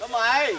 cơm mày.